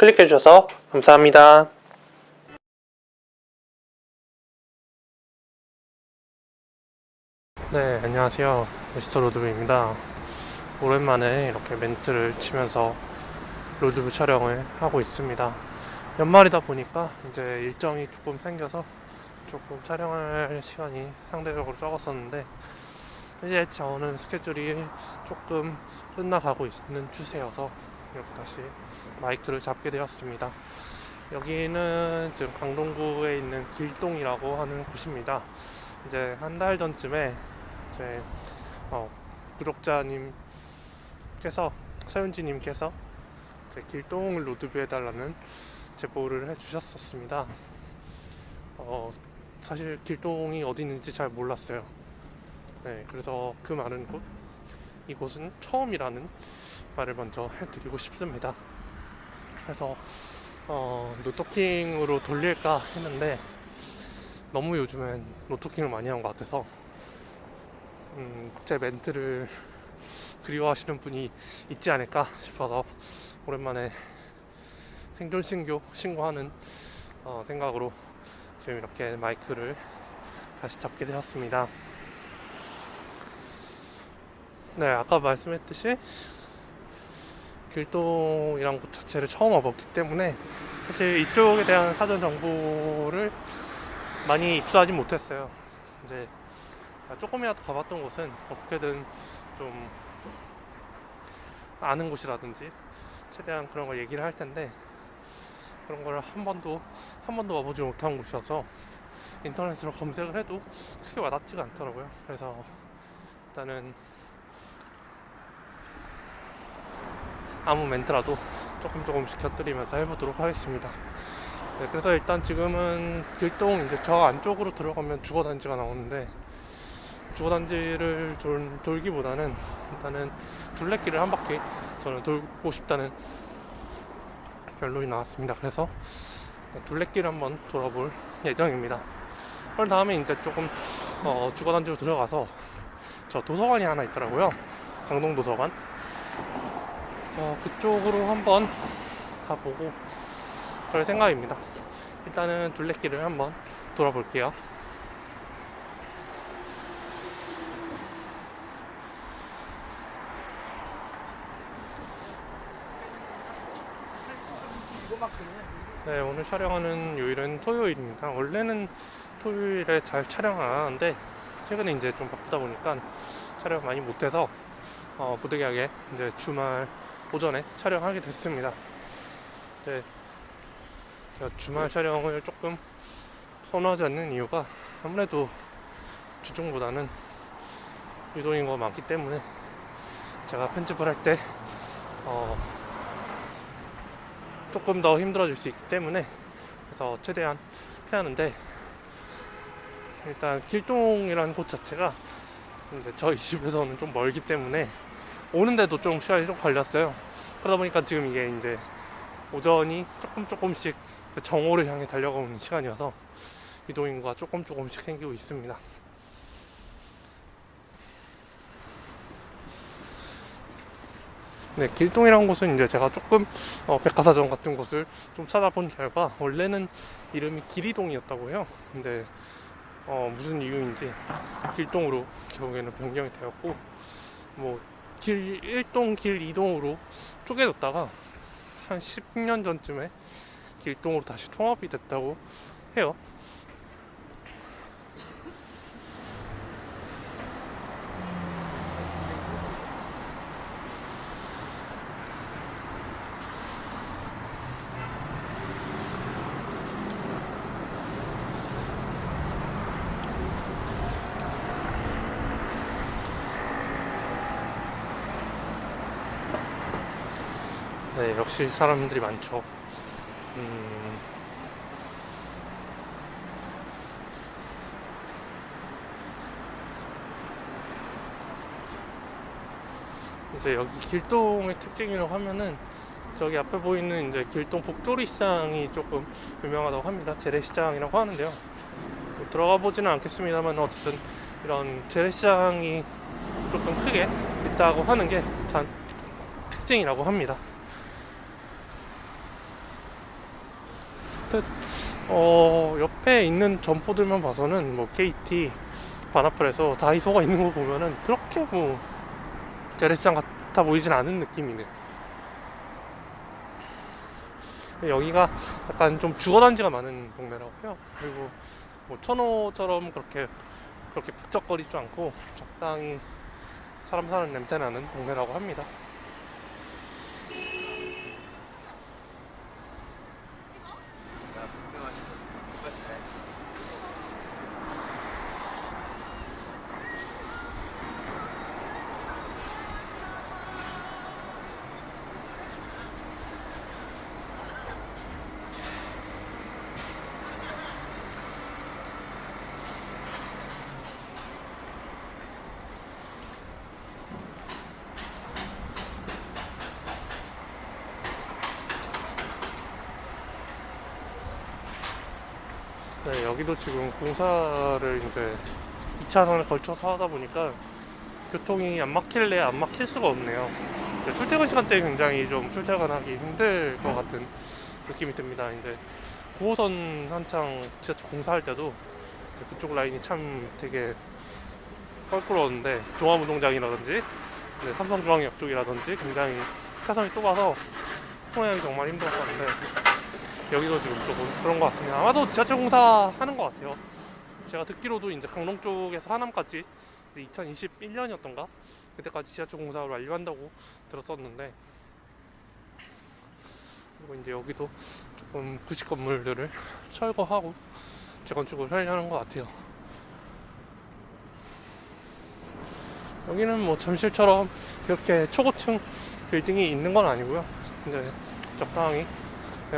클릭해 주셔서 감사합니다. 네, 안녕하세요. 미스터 로드뷰입니다. 오랜만에 이렇게 멘트를 치면서 road view 촬영을 하고 있습니다. 연말이다 보니까 이제 일정이 조금 생겨서 조금 촬영할 시간이 상대적으로 적었었는데 이제 저는 스케줄이 조금 끝나가고 있는 추세여서 이렇게 다시 마이크를 잡게 되었습니다. 여기는 지금 강동구에 있는 길동이라고 하는 곳입니다. 이제 한 달 전쯤에 제 어, 구독자님께서 서윤지님께서 제 길동을 로드뷰 해달라는 제보를 해주셨었습니다. 어, 사실 길동이 어디 있는지 잘 몰랐어요. 네, 그래서 그 많은 곳, 이곳은 처음이라는 말을 먼저 해드리고 싶습니다. 그래서 어, 노토킹으로 돌릴까 했는데 너무 요즘엔 노토킹을 많이 한 것 같아서 음, 제 멘트를 그리워하시는 분이 있지 않을까 싶어서 오랜만에 생존 신고 신고하는 어, 생각으로 지금 이렇게 마이크를 다시 잡게 되었습니다. 네, 아까 말씀했듯이 길동이란 곳 자체를 처음 와봤기 때문에 사실 이쪽에 대한 사전 정보를 많이 입수하지 못했어요. 이제 조금이라도 가봤던 곳은 어떻게든 좀 아는 곳이라든지 최대한 그런 걸 얘기를 할 텐데 그런 걸 한 번도 한 번도 와보지 못한 곳이어서 인터넷으로 검색을 해도 크게 와닿지가 않더라고요. 그래서 일단은 아무 멘트라도 조금 조금씩 곁들이면서 해보도록 하겠습니다. 네, 그래서 일단 지금은 길동 이제 저 안쪽으로 들어가면 주거단지가 나오는데 주거단지를 돌, 돌기보다는 일단은 둘레길을 한 바퀴 저는 돌고 싶다는 결론이 나왔습니다. 그래서 둘레길 한번 돌아볼 예정입니다. 그 다음에 이제 조금 어, 주거단지로 들어가서 저 도서관이 하나 있더라고요. 강동 도서관. 어, 그쪽으로 한번 가보고 그럴 생각입니다. 일단은 둘레길을 한번 돌아볼게요. 네, 오늘 촬영하는 요일은 토요일입니다. 원래는 토요일에 잘 촬영 안 하는데 최근에 이제 좀 바쁘다 보니까 촬영 많이 못해서 어, 부득이하게 이제 주말 오전에 촬영하게 됐습니다. 네, 제가 주말 촬영을 조금 선호하지 않는 이유가 아무래도 주중보다는 유동인 거 많기 때문에 제가 편집을 할때 어, 조금 더 힘들어질 수 있기 때문에 그래서 최대한 피하는데 일단 길동이라는 곳 자체가 저희 집에서는 좀 멀기 때문에 오는데도 좀 시간이 좀 걸렸어요. 그러다 보니까 지금 이게 이제 오전이 조금 조금씩 그 정오를 향해 달려가는 시간이어서 이동인구가 조금 조금씩 생기고 있습니다. 네, 길동이라는 곳은 이제 제가 조금 어, 백화사전 같은 곳을 좀 찾아본 결과 원래는 이름이 기리동이었다고 해요. 근데 어, 무슨 이유인지 길동으로 결국에는 변경이 되었고 뭐 길 1동, 길 2동으로 쪼개졌다가 한 10년 전쯤에 길동으로 다시 통합이 됐다고 해요. 네, 역시 사람들이 많죠. 음, 이제 여기 길동의 특징이라고 하면은 저기 앞에 보이는 이제 길동 복도리 시장이 조금 유명하다고 합니다. 재래시장이라고 하는데요. 뭐 들어가 보지는 않겠습니다만 어쨌든 이런 재래시장이 조금 크게 있다고 하는 게단 특징이라고 합니다. 옆에 어 옆에 있는 점포들만 봐서는 뭐 KT 바나플에서 다이소가 있는 거 보면은 그렇게 뭐 재래시장 같아 보이진 않은 느낌이네. 여기가 약간 좀 주거단지가 많은 동네라고 해요. 그리고 뭐 천호처럼 그렇게 그렇게 북적거리지 않고 적당히 사람 사는 냄새 나는 동네라고 합니다. 네, 여기도 지금 공사를 이제 2차선을 걸쳐서 하다 보니까 교통이 안 막힐래 안 막힐 수가 없네요. 이제 출퇴근 시간대에 굉장히 좀 출퇴근하기 힘들 것 같은 느낌이 듭니다. 이제 9호선 한창 지하철 공사할 때도 그쪽 라인이 참 되게 껄끄러웠는데 종합운동장이라든지 네, 삼성중앙역 쪽이라든지 굉장히 차선이 좁아서 통행하기 정말 힘들었었는데 여기도 지금 조금 그런 것 같습니다. 아마도 지하철 공사 하는 것 같아요. 제가 듣기로도 이제 강릉 쪽에서 하남까지 2021년이었던가 그때까지 지하철 공사를 완료한다고 들었었는데 그리고 이제 여기도 조금 구식 건물들을 철거하고 재건축을 하려는 것 같아요. 여기는 뭐 잠실처럼 이렇게 초고층 빌딩이 있는 건 아니고요. 이제 적당히 네,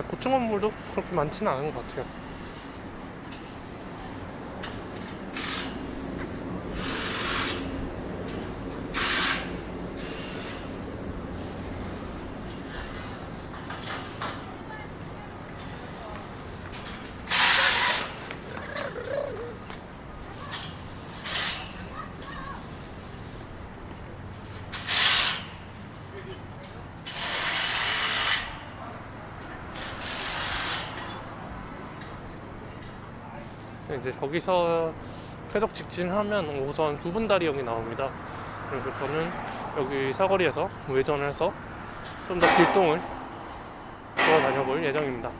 고층 건물도 그렇게 많지는 않은 것 같아요. 이제 거기서 계속 직진하면 우선 구분다리역이 나옵니다. 그래서 저는 여기 사거리에서 외전을 해서 좀 더 길동을 돌아다녀 볼 예정입니다.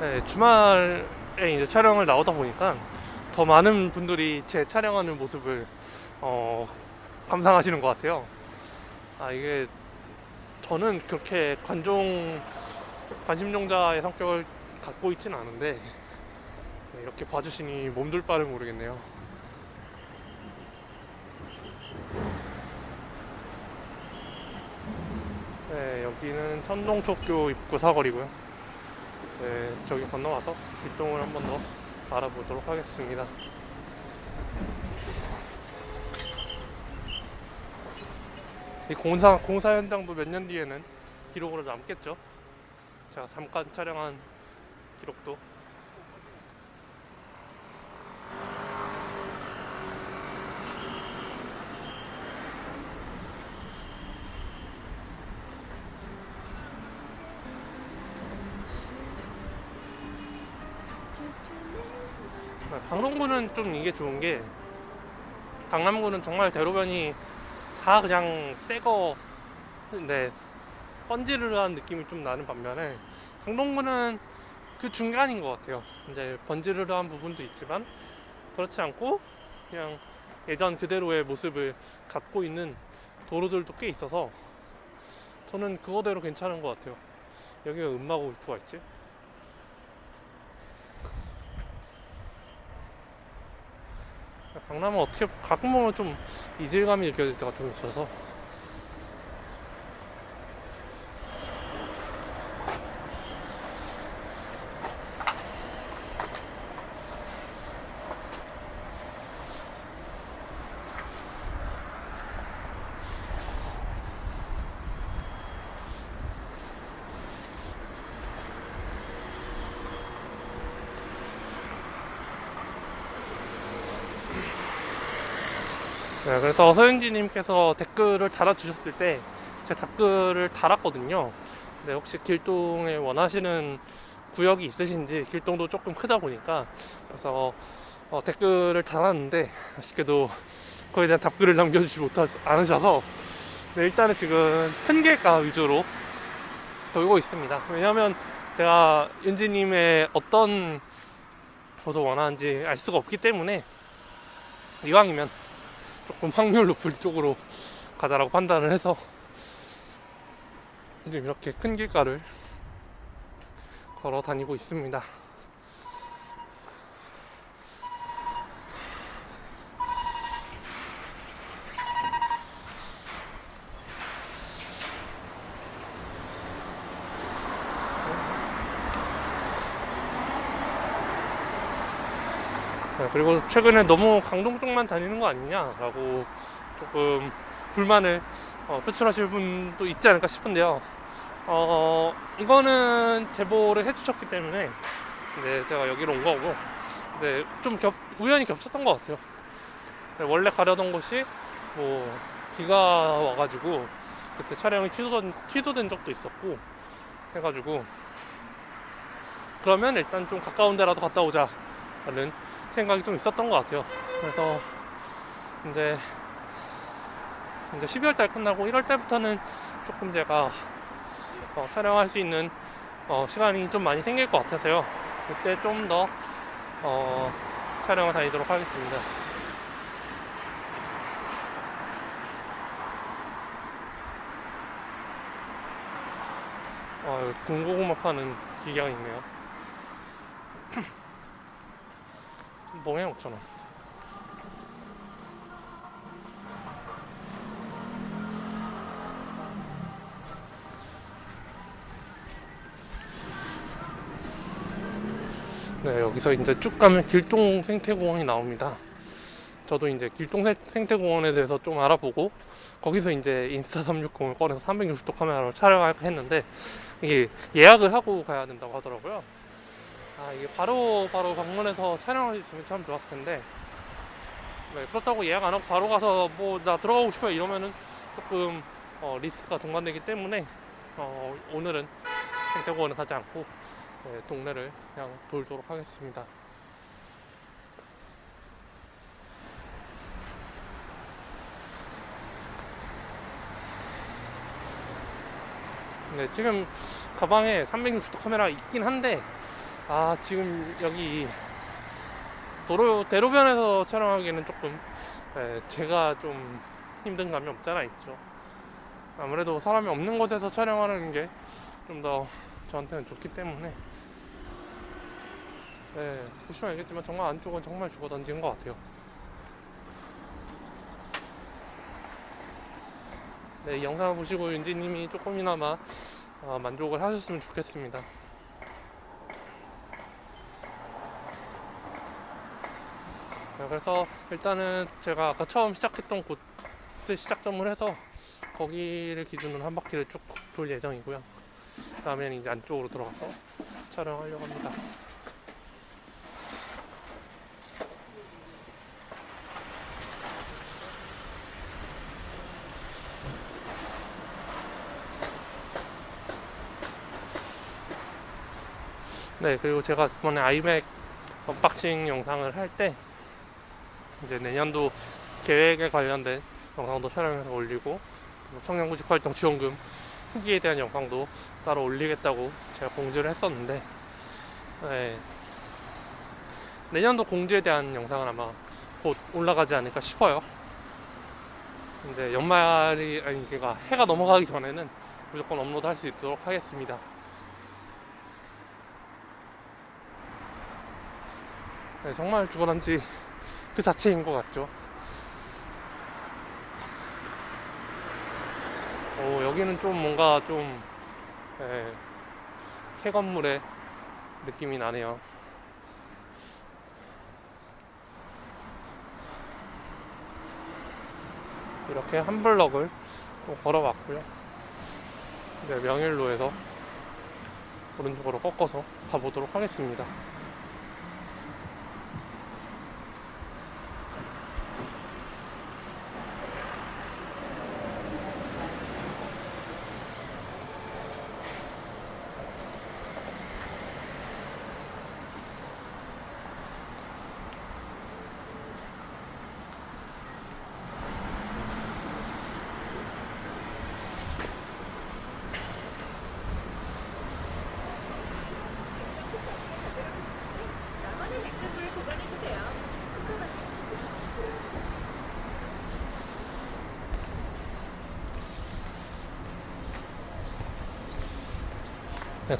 네, 주말에 이제 촬영을 나오다 보니까 더 많은 분들이 제 촬영하는 모습을 어, 감상하시는 것 같아요. 아 이게 저는 그렇게 관종 관심종자의 성격을 갖고 있지는 않은데 네, 이렇게 봐주시니 몸둘 바를 모르겠네요. 네 여기는 천동초교 입구 사거리고요. 네, 저기 건너와서 뒷동을 한 번 더 알아보도록 하겠습니다. 이 공사 공사 현장도 몇 년 뒤에는 기록으로 남겠죠. 제가 잠깐 촬영한 기록도 좀 이게 좋은 게 강남구는 정말 대로변이 다 그냥 새거 네 번지르르한 느낌이 좀 나는 반면에 강동구는 그 중간인 것 같아요. 이제 번지르르한 부분도 있지만 그렇지 않고 그냥 예전 그대로의 모습을 갖고 있는 도로들도 꽤 있어서 저는 그거대로 괜찮은 것 같아요. 여기 왜 음마고 울프가 있지? 강남은 어떻게 가끔 보면 좀 이질감이 느껴질 때가 좀 있어서 네, 그래서 서윤지님께서 댓글을 달아주셨을 때 제가 댓글을 달았거든요. 근데 혹시 길동에 원하시는 구역이 있으신지 길동도 조금 크다 보니까 그래서 어, 댓글을 달았는데 아쉽게도 거기에 대한 답글을 남겨주지 못하 않으셔서 네, 일단은 지금 큰 길가 위주로 돌고 있습니다. 왜냐하면 제가 윤지님의 어떤 곳을 원하는지 알 수가 없기 때문에 이왕이면 조금 확률 높은 쪽으로 가자라고 판단을 해서 지금 이렇게 큰 길가를 걸어 다니고 있습니다. 그리고 최근에 너무 강동 쪽만 다니는 거 아니냐라고 조금 불만을 어, 표출하실 분도 있지 않을까 싶은데요. 어, 이거는 제보를 해주셨기 때문에 이제 제가 여기로 온 거고 이제 좀 겹, 우연히 겹쳤던 것 같아요. 네, 원래 가려던 곳이 뭐 비가 와가지고 그때 촬영이 취소된, 취소된 적도 있었고 해가지고 그러면 일단 좀 가까운 데라도 갔다 오자 라는 생각이 좀 있었던 것 같아요. 그래서 이제 이제 12월 달 끝나고 1월 달부터는 조금 제가 어, 촬영할 수 있는 어, 시간이 좀 많이 생길 것 같아서요. 그때 좀더 어, 촬영을 다니도록 하겠습니다. 어, 군고구마 파는 기계가 있네요. 몽에 5,000원. 네, 여기서 이제 쭉 가면 길동 생태공원이 나옵니다. 저도 이제 길동 생- 생태공원에 대해서 좀 알아보고 거기서 이제 인스타 360을 꺼내서 360도 카메라로 촬영할까 했는데 이게 예약을 하고 가야 된다고 하더라고요. 아 이게 바로 바로 방문해서 촬영할 수 있으면 참 좋았을 텐데 네, 그렇다고 예약 안 하고 바로 가서 뭐 나 들어가고 싶어요 이러면은 조금 어, 리스크가 동반되기 때문에 어, 오늘은 생태공원에 가지 않고 네, 동네를 그냥 돌도록 하겠습니다. 네, 지금 가방에 360도 카메라 있긴 한데 아 지금 여기 도로 대로변에서 촬영하기에는 조금 예, 제가 좀 힘든 감이 없잖아 있죠. 아무래도 사람이 없는 곳에서 촬영하는 게 좀 더 저한테는 좋기 때문에 예, 보시면 알겠지만 정말 안쪽은 정말 죽어 던진 것 같아요. 네, 이 영상을 보시고 윤지님이 조금이나마 어, 만족을 하셨으면 좋겠습니다. 네, 그래서 일단은 제가 아까 처음 시작했던 곳을 시작점을 해서 거기를 기준으로 한 바퀴를 쭉 돌 예정이고요. 다음에는 이제 안쪽으로 들어가서 촬영하려고 합니다. 네, 그리고 제가 이번에 iMac unboxing 영상을 할 때 이제 내년도 계획에 관련된 영상도 촬영해서 올리고 그리고 청년구직활동 지원금 후기에 대한 영상도 따로 올리겠다고 제가 공지를 했었는데 네, 내년도 공지에 대한 영상은 아마 곧 올라가지 않을까 싶어요. 근데 연말이 아니 그러니까 해가 넘어가기 전에는 무조건 업로드 할 수 있도록 하겠습니다. 네, 정말 죽어난지 그 자체인 것 같죠. 오, 여기는 좀 뭔가 좀, 예, 새 건물의 느낌이 나네요. 이렇게 한 블럭을 또 걸어봤고요. 이제 명일로에서 오른쪽으로 꺾어서 가보도록 하겠습니다.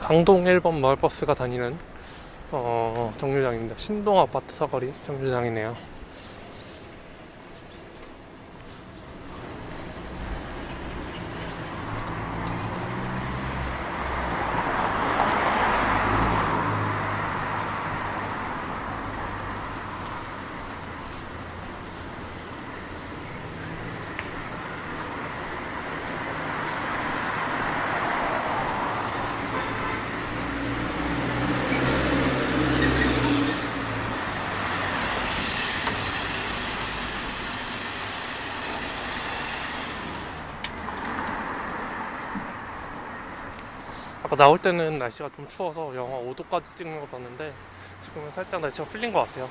강동 1번 마을버스가 다니는 어, 정류장입니다. 신동 아파트 사거리 정류장이네요. 아까 나올 때는 날씨가 좀 추워서 영하 5도까지 찍는 거 봤는데 지금은 살짝 날씨가 풀린 것 같아요.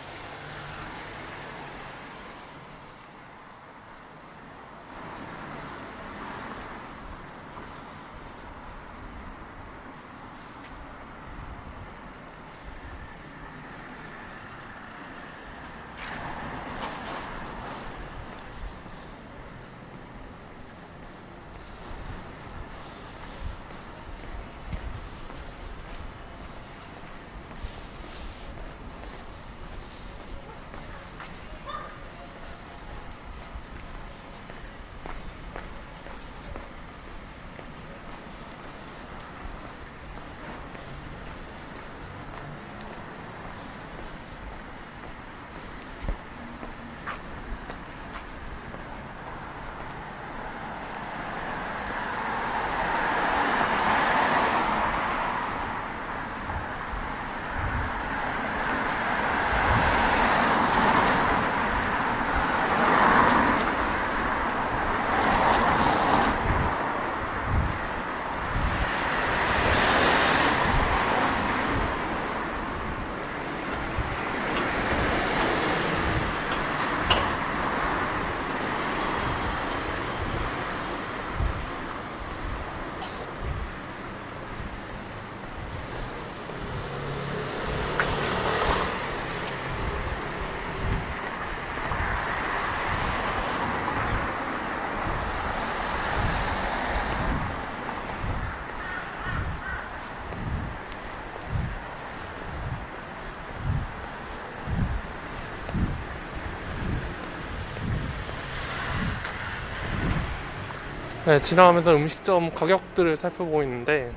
네, 지나가면서 음식점 가격들을 살펴보고 있는데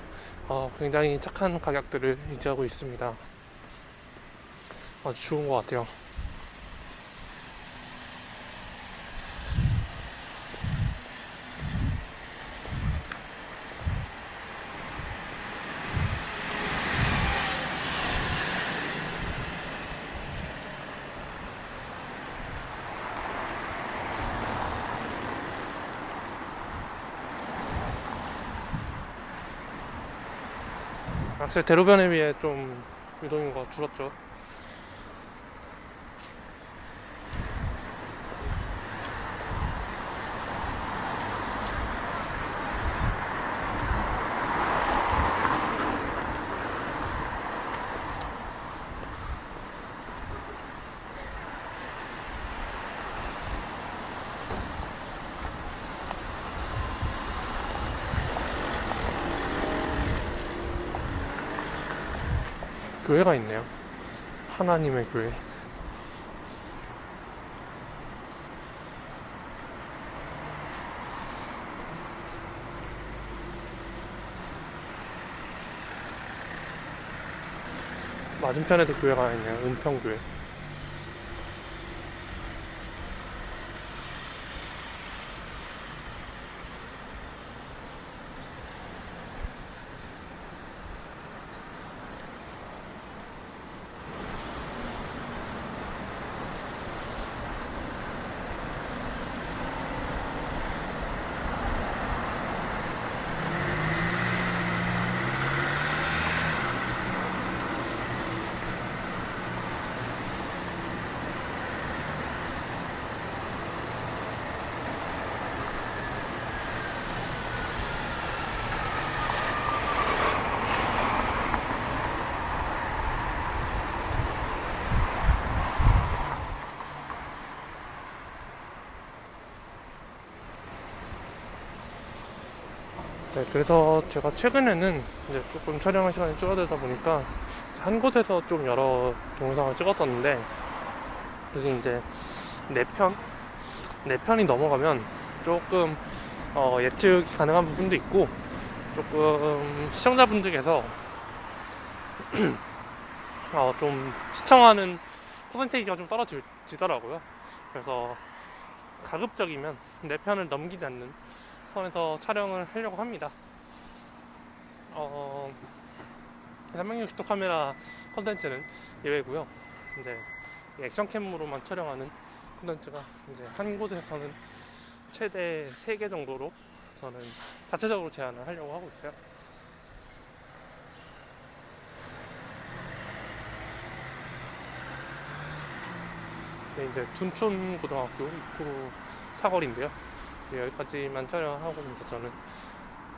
어, 굉장히 착한 가격들을 유지하고 있습니다. 아주 좋은 것 같아요. 확실히 대로변에 비해 좀 유동인구가 줄었죠. 교회가 있네요. 하나님의 교회. 맞은편에도 교회가 있네요. 은평교회. 네, 그래서 제가 최근에는 이제 조금 촬영할 시간이 줄어들다 보니까 한 곳에서 좀 여러 동영상을 찍었었는데 그게 이제 네 편, 네 편이 넘어가면 조금 어, 예측 가능한 부분도 있고 조금 시청자분들께서 어, 좀 시청하는 퍼센테이지가 좀 떨어지더라고요. 그래서 가급적이면 네 편을 넘기지 않는 선에서 촬영을 하려고 합니다. 어, 360도 카메라 컨텐츠는 예외고요. 이제 이 액션캠으로만 촬영하는 컨텐츠가 이제 한 곳에서는 최대 3개 정도로 저는 자체적으로 제안을 하려고 하고 있어요. 네, 이제 둔촌 고등학교 입구 사거리인데요. 이제 여기까지만 촬영하고 이제 저는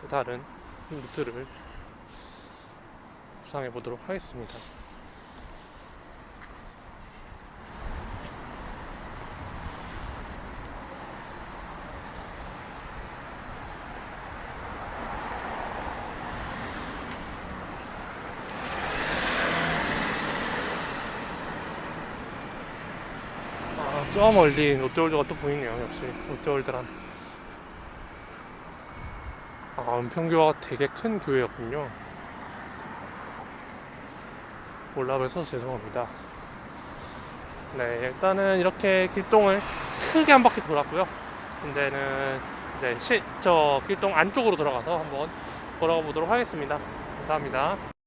또 다른 루트를 구상해 보도록 하겠습니다. 아, 저 멀리 롯데월드가 또 보이네요. 역시 롯데월드란. 아, 은평교가 되게 큰 교회였군요. 몰라봬서 죄송합니다. 네, 일단은 이렇게 길동을 크게 한 바퀴 돌았고요. 이제는 이제 시, 저 길동 안쪽으로 들어가서 한번 걸어가 보도록 하겠습니다. 감사합니다.